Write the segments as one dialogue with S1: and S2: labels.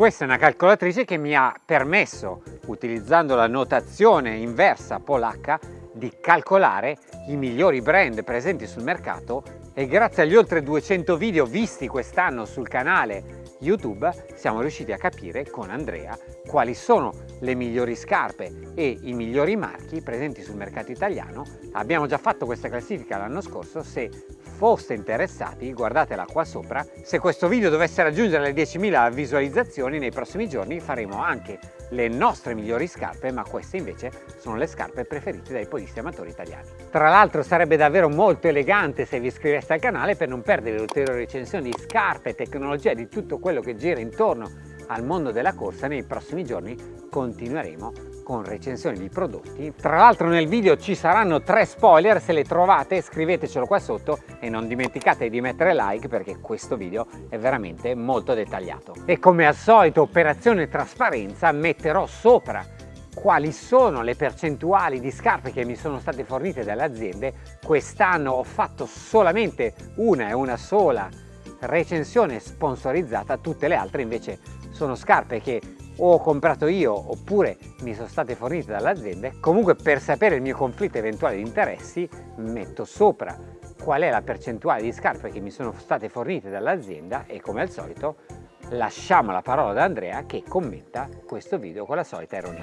S1: Questa è una calcolatrice che mi ha permesso, utilizzando la notazione inversa polacca, di calcolare i migliori brand presenti sul mercato e grazie agli oltre 200 video visti quest'anno sul canale YouTube siamo riusciti a capire con Andrea quali sono le migliori scarpe e i migliori marchi presenti sul mercato italiano. Abbiamo già fatto questa classifica l'anno scorso, se foste interessati guardatela qua sopra. Se questo video dovesse raggiungere le 10.000 visualizzazioni nei prossimi giorni faremo anche le nostre migliori scarpe ma queste invece sono le scarpe preferite dai podisti amatori italiani. Tra l'altro sarebbe davvero molto elegante se vi iscriveste al canale per non perdere ulteriori recensioni di scarpe, tecnologia, di tutto quello che gira intorno al mondo della corsa nei prossimi giorni continueremo con recensioni di prodotti. Tra l'altro nel video ci saranno tre spoiler se le trovate scrivetecelo qua sotto e non dimenticate di mettere like perché questo video è veramente molto dettagliato. E come al solito operazione trasparenza metterò sopra quali sono le percentuali di scarpe che mi sono state fornite dalle aziende. Quest'anno ho fatto solamente una e una sola recensione sponsorizzata tutte le altre invece sono scarpe che o ho comprato io oppure mi sono state fornite dalle aziende comunque per sapere il mio conflitto eventuale di interessi metto sopra qual è la percentuale di scarpe che mi sono state fornite dall'azienda e come al solito lasciamo la parola ad Andrea che commenta questo video con la solita ironia.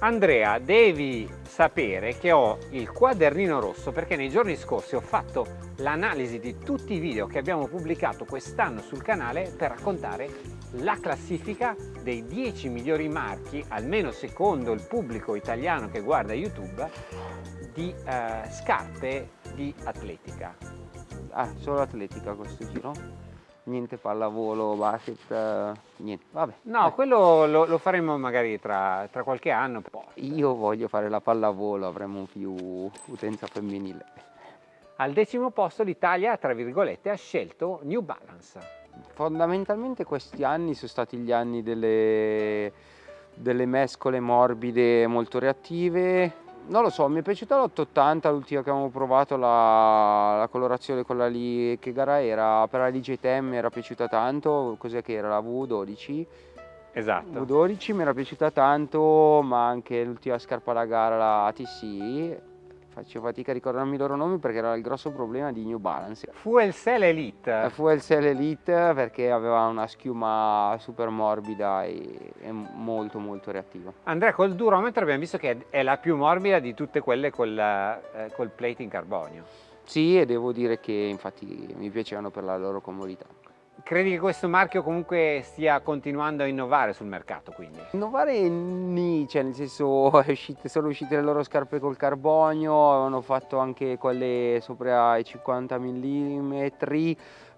S1: Andrea, devi sapere che ho il quadernino rosso perché nei giorni scorsi ho fatto l'analisi di tutti i video che abbiamo pubblicato quest'anno sul canale per raccontare la classifica dei 10 migliori marchi, almeno secondo il pubblico italiano che guarda YouTube, di eh, scarpe di atletica.
S2: Ah, solo atletica questo giro? Niente pallavolo, basket, niente, vabbè.
S1: No, quello lo, lo, faremo magari tra, tra qualche anno.
S2: Io voglio fare la pallavolo, avremo più utenza femminile.
S1: Al decimo posto l'Italia, tra virgolette, ha scelto New Balance.
S2: Fondamentalmente questi anni sono stati gli anni delle, delle mescole morbide molto reattive, non lo so, mi è piaciuta l'880, l'ultima che avevamo provato, la, la, colorazione quella lì, che gara era? Per la DJTM mi era piaciuta tanto, cos'è che era? La V12?
S1: Esatto.
S2: V12 mi era piaciuta tanto, ma anche l'ultima scarpa da gara, la ATC, faccio fatica a ricordarmi i loro nomi perché era il grosso problema di New Balance.
S1: Fuel Cell Elite.
S2: Fuel Cell Elite perché aveva una schiuma super morbida e, e molto molto reattiva.
S1: Andrea col durometro abbiamo visto che è la più morbida di tutte quelle col, eh, col plate in carbonio.
S2: Sì e devo dire che infatti mi piacevano per la loro comodità.
S1: Credi che questo marchio comunque stia continuando a innovare sul mercato quindi?
S2: Innovare ni, cioè nel senso uscite, sono uscite le loro scarpe col carbonio, avevano fatto anche quelle sopra i 50 mm,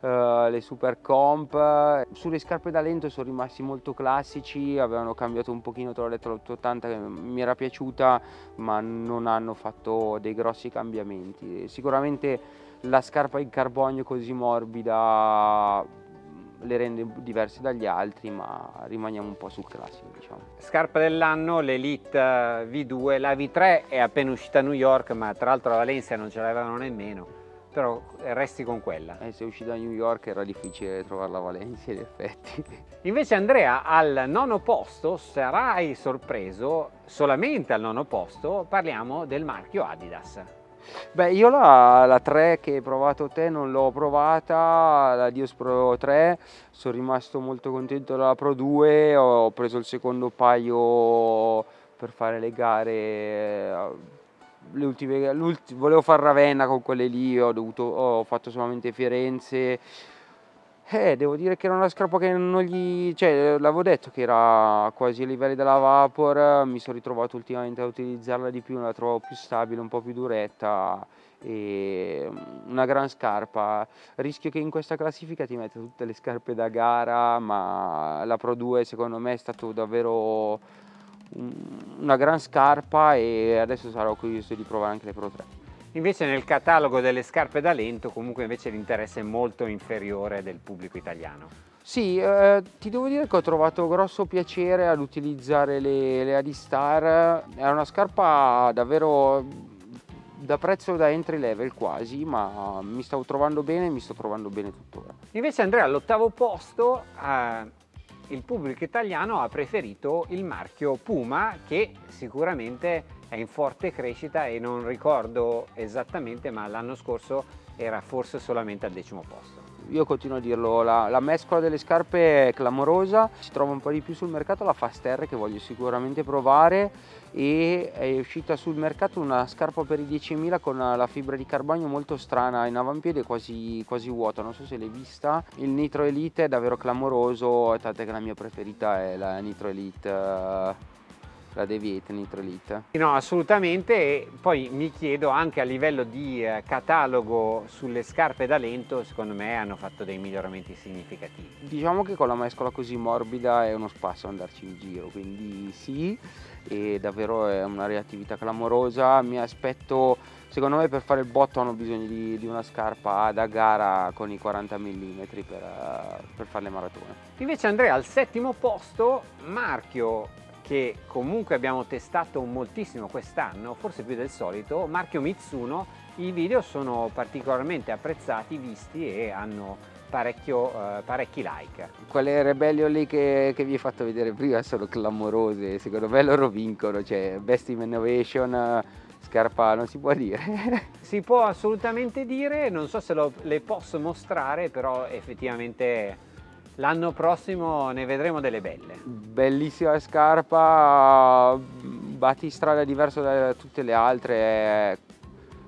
S2: uh, le super comp. Sulle scarpe da lento sono rimasti molto classici, avevano cambiato un pochino, detto l'880 che mi era piaciuta, ma non hanno fatto dei grossi cambiamenti. Sicuramente la scarpa in carbonio così morbida le rende diverse dagli altri ma rimaniamo un po' sul classico diciamo.
S1: Scarpa dell'anno l'Elite V2, la V3 è appena uscita a New York ma tra l'altro a Valencia non ce l'avevano nemmeno però resti con quella.
S2: Eh, se uscita a New York era difficile trovarla a Valencia in effetti.
S1: Invece Andrea al nono posto sarai sorpreso, solamente al nono posto parliamo del marchio Adidas.
S2: Beh, io la, la 3 che hai provato te non l'ho provata, la Dios Pro 3, sono rimasto molto contento della Pro 2, ho preso il secondo paio per fare le gare, le ultime, volevo fare Ravenna con quelle lì, ho, dovuto, ho fatto solamente Firenze, eh, devo dire che era una scarpa che non gli... cioè, l'avevo detto che era quasi ai livelli della Vapor, mi sono ritrovato ultimamente a utilizzarla di più, la trovo più stabile, un po' più duretta e una gran scarpa. Rischio che in questa classifica ti metta tutte le scarpe da gara, ma la Pro 2 secondo me è stato davvero una gran scarpa e adesso sarò curioso di provare anche le Pro 3.
S1: Invece nel catalogo delle scarpe da lento comunque invece l'interesse è molto inferiore del pubblico italiano.
S2: Sì, eh, ti devo dire che ho trovato grosso piacere ad utilizzare le, le Adistar, è una scarpa davvero da prezzo da entry level quasi, ma mi stavo trovando bene e mi sto trovando bene tuttora.
S1: Invece Andrea all'ottavo posto eh, il pubblico italiano ha preferito il marchio Puma che sicuramente è in forte crescita e non ricordo esattamente ma l'anno scorso era forse solamente al decimo posto
S2: io continuo a dirlo, la, la, mescola delle scarpe è clamorosa, si trova un po' di più sul mercato la Fast R che voglio sicuramente provare e è uscita sul mercato una scarpa per i 10.000 con la fibra di carbonio molto strana in avampiede quasi, quasi vuota, non so se l'hai vista. Il Nitro Elite è davvero clamoroso, tant'è che la mia preferita è la Nitro Elite la Deviate Nitrolite?
S1: No, assolutamente e poi mi chiedo anche a livello di eh, catalogo sulle scarpe da lento, secondo me hanno fatto dei miglioramenti significativi.
S2: Diciamo che con la mescola così morbida è uno spasso andarci in giro, quindi sì, e davvero è una reattività clamorosa, mi aspetto secondo me per fare il botto hanno bisogno di, di una scarpa da gara con i 40 mm per, per fare le maratone.
S1: Invece Andrea al settimo posto, marchio che comunque abbiamo testato moltissimo quest'anno, forse più del solito, marchio Mitsuno, i video sono particolarmente apprezzati, visti e hanno parecchio, eh, parecchi like.
S2: Quelle rebellion lì che, che, vi ho fatto vedere prima sono clamorose, secondo me loro vincono, cioè Best Innovation, scarpa non si può dire.
S1: si può assolutamente dire, non so se lo, le posso mostrare, però effettivamente L'anno prossimo ne vedremo delle belle.
S2: Bellissima scarpa, battistrada diverso da tutte le altre,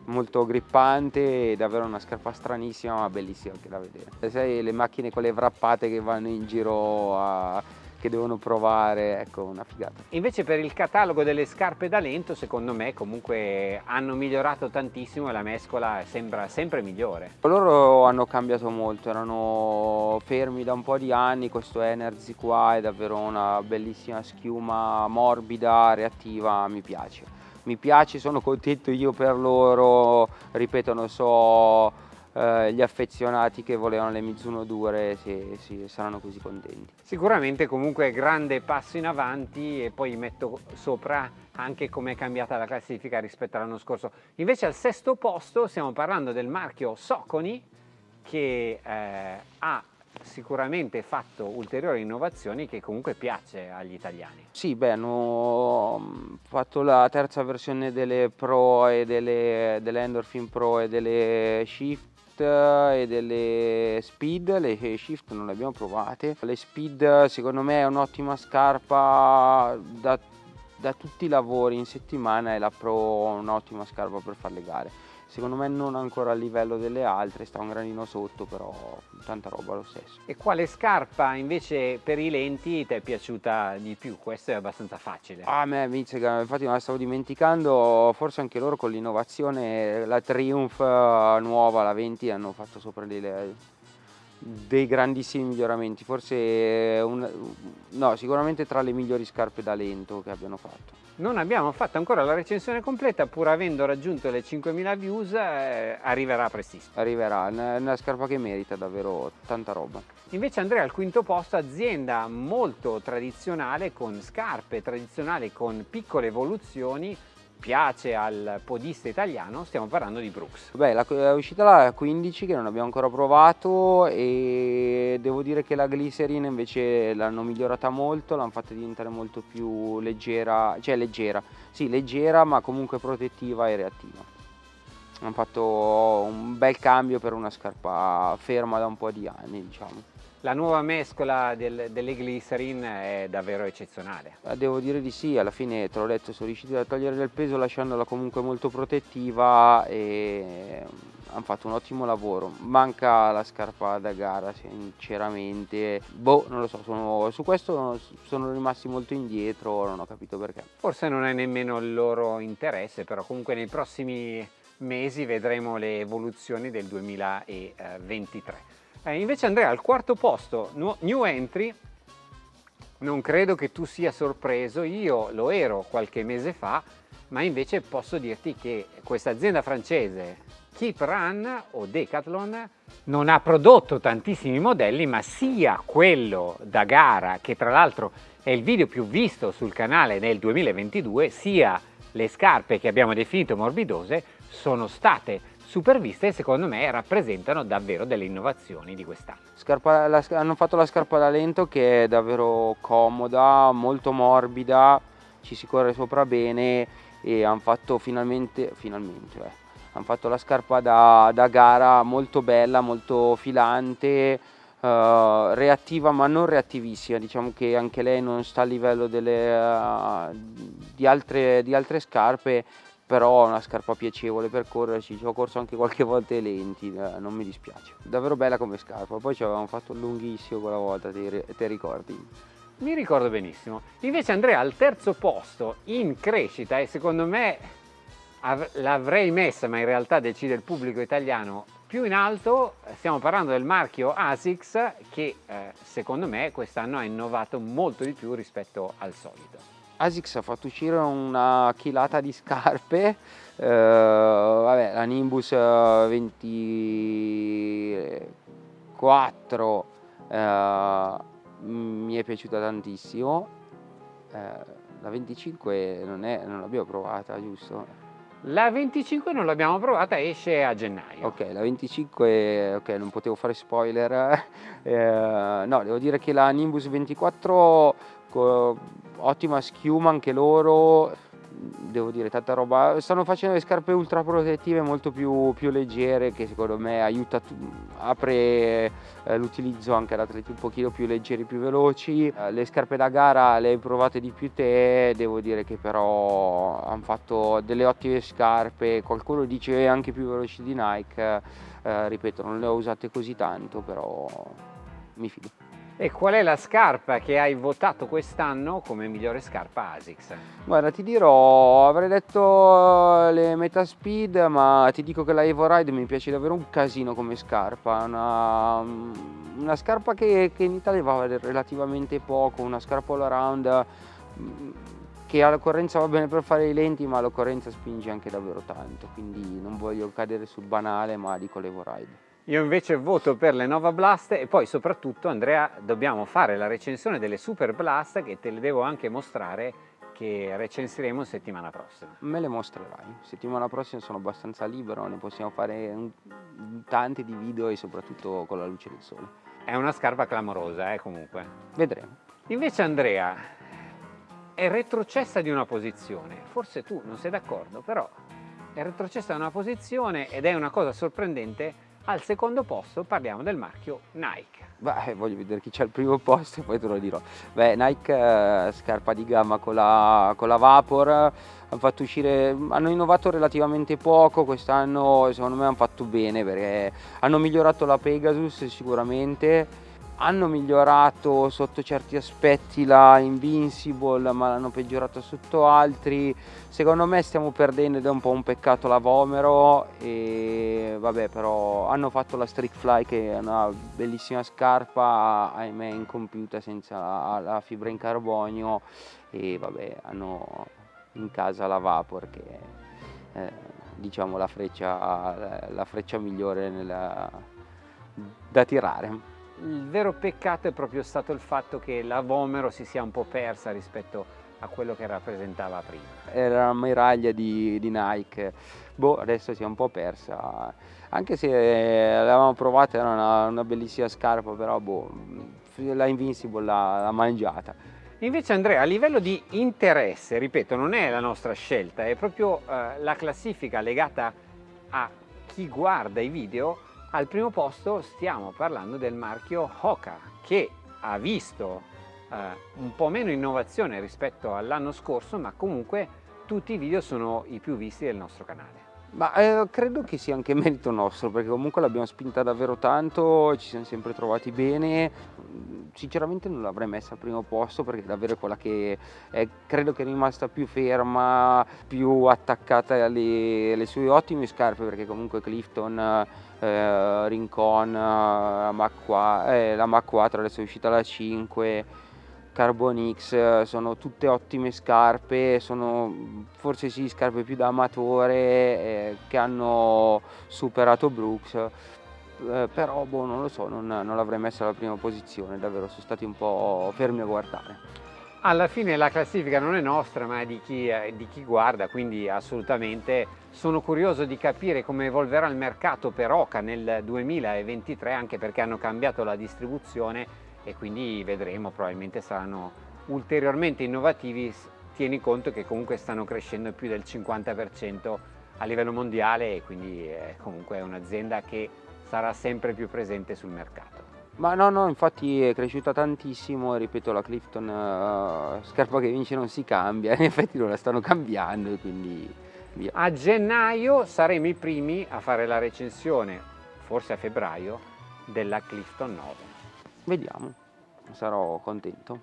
S2: molto grippante, davvero una scarpa stranissima ma bellissima anche da vedere. Sai le macchine con le wrappate che vanno in giro a che devono provare, ecco una figata.
S1: Invece per il catalogo delle scarpe da lento secondo me comunque hanno migliorato tantissimo e la mescola sembra sempre migliore.
S2: Loro hanno cambiato molto, erano fermi da un po' di anni, questo Energy qua è davvero una bellissima schiuma morbida, reattiva, mi piace. Mi piace, sono contento io per loro, ripeto non so eh, gli affezionati che volevano le Mizuno dure si, si, saranno così contenti.
S1: Sicuramente comunque grande passo in avanti e poi metto sopra anche come è cambiata la classifica rispetto all'anno scorso. Invece al sesto posto stiamo parlando del marchio Soconi che eh, ha sicuramente fatto ulteriori innovazioni che comunque piace agli italiani.
S2: Sì, beh, hanno mm, fatto la terza versione delle Pro e delle, delle Endorphin Pro e delle Shift e delle speed, le shift non le abbiamo provate. Le speed secondo me è un'ottima scarpa da, da tutti i lavori in settimana e la pro un'ottima scarpa per fare le gare secondo me non ancora a livello delle altre, sta un granino sotto, però tanta roba lo stesso.
S1: E quale scarpa invece per i lenti ti è piaciuta di più? Questo è abbastanza facile.
S2: A me infatti me la stavo dimenticando, forse anche loro con l'innovazione, la Triumph eh, nuova, la 20, hanno fatto sopra delle, dei grandissimi miglioramenti, forse un, no, sicuramente tra le migliori scarpe da lento che abbiano fatto.
S1: Non abbiamo fatto ancora la recensione completa, pur avendo raggiunto le 5.000 views, eh, arriverà prestissimo.
S2: Arriverà, è una scarpa che merita davvero tanta roba.
S1: Invece Andrea al quinto posto, azienda molto tradizionale, con scarpe tradizionali, con piccole evoluzioni, piace al podista italiano, stiamo parlando di Brooks.
S2: Beh, la, è uscita la 15 che non abbiamo ancora provato e devo dire che la Glycerin invece l'hanno migliorata molto, l'hanno fatta diventare molto più leggera, cioè leggera, sì leggera ma comunque protettiva e reattiva. Hanno fatto un bel cambio per una scarpa ferma da un po' di anni diciamo.
S1: La nuova mescola del, delle glycerin è davvero eccezionale.
S2: Eh, devo dire di sì, alla fine te l'ho detto, sono riusciti a togliere del peso lasciandola comunque molto protettiva e hanno fatto un ottimo lavoro. Manca la scarpa da gara sinceramente, boh non lo so, sono, su questo sono rimasti molto indietro, non ho capito perché.
S1: Forse non è nemmeno il loro interesse, però comunque nei prossimi mesi vedremo le evoluzioni del 2023. Eh, invece Andrea al quarto posto, new entry, non credo che tu sia sorpreso, io lo ero qualche mese fa, ma invece posso dirti che questa azienda francese Keep Run o Decathlon non ha prodotto tantissimi modelli, ma sia quello da gara, che tra l'altro è il video più visto sul canale nel 2022, sia le scarpe che abbiamo definito morbidose, sono state superviste e secondo me rappresentano davvero delle innovazioni di quest'anno.
S2: hanno fatto la scarpa da lento che è davvero comoda, molto morbida, ci si corre sopra bene e hanno fatto finalmente, finalmente eh, hanno fatto la scarpa da, da, gara molto bella, molto filante, uh, reattiva ma non reattivissima, diciamo che anche lei non sta a livello delle, uh, di, altre, di altre scarpe, però è una scarpa piacevole per correrci, ci ho corso anche qualche volta ai lenti, eh, non mi dispiace. Davvero bella come scarpa, poi ci avevamo fatto lunghissimo quella volta, ti, ricordi?
S1: Mi ricordo benissimo. Invece Andrea al terzo posto in crescita e secondo me l'avrei messa, ma in realtà decide il pubblico italiano più in alto, stiamo parlando del marchio ASICS che eh, secondo me quest'anno ha innovato molto di più rispetto al solito.
S2: ASICS ha fatto uscire una chilata di scarpe, eh, vabbè, la Nimbus 24 eh, mi è piaciuta tantissimo, eh, la 25 non, non l'abbiamo provata, giusto?
S1: La 25 non l'abbiamo provata, esce a gennaio.
S2: Ok, la 25, ok, non potevo fare spoiler. Eh, no, devo dire che la Nimbus 24 ottima schiuma anche loro devo dire tanta roba. Stanno facendo le scarpe ultra protettive molto più, più leggere che secondo me aiuta apre eh, l'utilizzo anche ad atleti un pochino più leggeri più veloci. Eh, le scarpe da gara le hai provate di più te devo dire che però hanno fatto delle ottime scarpe. Qualcuno dice anche più veloci di Nike eh, ripeto non le ho usate così tanto però mi fido
S1: e qual è la scarpa che hai votato quest'anno come migliore scarpa ASICS?
S2: Guarda, ti dirò, avrei detto le Metaspeed, ma ti dico che la Evo Ride mi piace davvero un casino come scarpa. Una, una scarpa che, che, in Italia va relativamente poco, una scarpa all around che all'occorrenza va bene per fare i lenti, ma all'occorrenza spinge anche davvero tanto. Quindi non voglio cadere sul banale, ma dico l'Evo Ride.
S1: Io invece voto per le Nova Blast e poi soprattutto Andrea dobbiamo fare la recensione delle Super Blast che te le devo anche mostrare che recensiremo settimana prossima.
S2: Me le mostrerai, settimana prossima sono abbastanza libero, ne possiamo fare tanti di video e soprattutto con la luce del sole.
S1: È una scarpa clamorosa eh comunque.
S2: Vedremo.
S1: Invece Andrea è retrocessa di una posizione, forse tu non sei d'accordo però è retrocessa di una posizione ed è una cosa sorprendente al secondo posto parliamo del marchio Nike.
S2: Beh, voglio vedere chi c'è al primo posto e poi te lo dirò. Beh, Nike, eh, scarpa di gamma con la, con la Vapor, hanno fatto uscire, hanno innovato relativamente poco quest'anno, secondo me hanno fatto bene perché hanno migliorato la Pegasus sicuramente, hanno migliorato sotto certi aspetti la Invincible ma l'hanno peggiorata sotto altri. Secondo me stiamo perdendo ed è un po' un peccato la Vomero e vabbè però hanno fatto la Street Fly che è una bellissima scarpa ahimè incompiuta senza la, la fibra in carbonio e vabbè hanno in casa la Vapor che è eh, diciamo la freccia, la freccia migliore nella, da tirare
S1: il vero peccato è proprio stato il fatto che la Vomero si sia un po' persa rispetto a quello che rappresentava prima.
S2: Era una miraglia di, di Nike, boh, adesso si è un po' persa, anche se l'avevamo provata, era una, una, bellissima scarpa, però boh, la Invincible l'ha mangiata.
S1: Invece Andrea, a livello di interesse, ripeto, non è la nostra scelta, è proprio eh, la classifica legata a chi guarda i video al primo posto stiamo parlando del marchio Hoka che ha visto eh, un po' meno innovazione rispetto all'anno scorso ma comunque tutti i video sono i più visti del nostro canale.
S2: Ma eh, credo che sia anche merito nostro perché comunque l'abbiamo spinta davvero tanto, ci siamo sempre trovati bene, sinceramente non l'avrei messa al primo posto perché è davvero quella che è, credo che è rimasta più ferma, più attaccata alle, alle sue ottime scarpe perché comunque Clifton eh, Rincon, 4, eh, la Mach 4 adesso è uscita la 5, Carbon X, sono tutte ottime scarpe, sono forse sì scarpe più da amatore eh, che hanno superato Brooks, eh, però boh, non lo so, non, non l'avrei messa alla prima posizione, davvero sono stati un po' fermi a guardare.
S1: alla fine la classifica non è nostra ma è di chi, eh, di chi, guarda quindi assolutamente sono curioso di capire come evolverà il mercato per Oca nel 2023 anche perché hanno cambiato la distribuzione e quindi vedremo probabilmente saranno ulteriormente innovativi tieni conto che comunque stanno crescendo più del 50% a livello mondiale e quindi è comunque un'azienda che sarà sempre più presente sul mercato.
S2: Ma no, no, infatti è cresciuta tantissimo, ripeto, la Clifton uh, scarpa che vince non si cambia, in effetti non la stanno cambiando e quindi via.
S1: A gennaio saremo i primi a fare la recensione, forse a febbraio, della Clifton 9.
S2: Vediamo, sarò contento.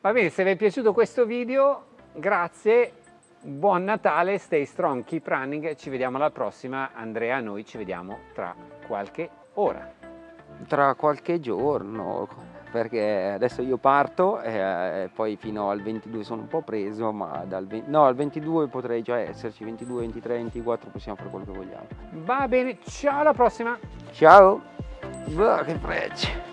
S1: Va bene, se vi è piaciuto questo video, grazie, buon Natale, stay strong, keep running, ci vediamo alla prossima. Andrea, noi ci vediamo tra qualche ora.
S2: Tra qualche giorno perché adesso io parto e poi fino al 22 sono un po' preso ma dal 20, no, al 22 potrei già esserci 22, 23, 24 possiamo fare quello che vogliamo.
S1: Va bene ciao alla prossima.
S2: Ciao. Oh, che frecce